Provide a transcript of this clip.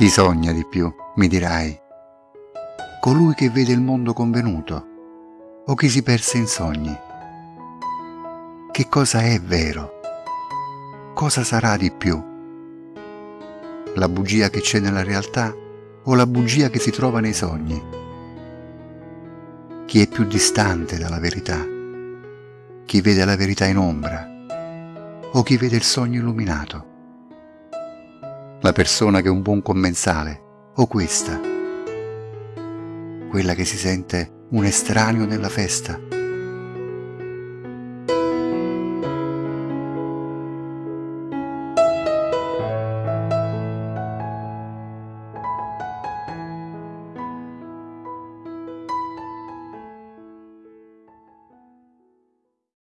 Chi sogna di più, mi dirai? Colui che vede il mondo convenuto o chi si perse in sogni? Che cosa è vero? Cosa sarà di più? La bugia che c'è nella realtà o la bugia che si trova nei sogni? Chi è più distante dalla verità? Chi vede la verità in ombra o chi vede il sogno illuminato? La persona che è un buon commensale o questa? Quella che si sente un estraneo nella festa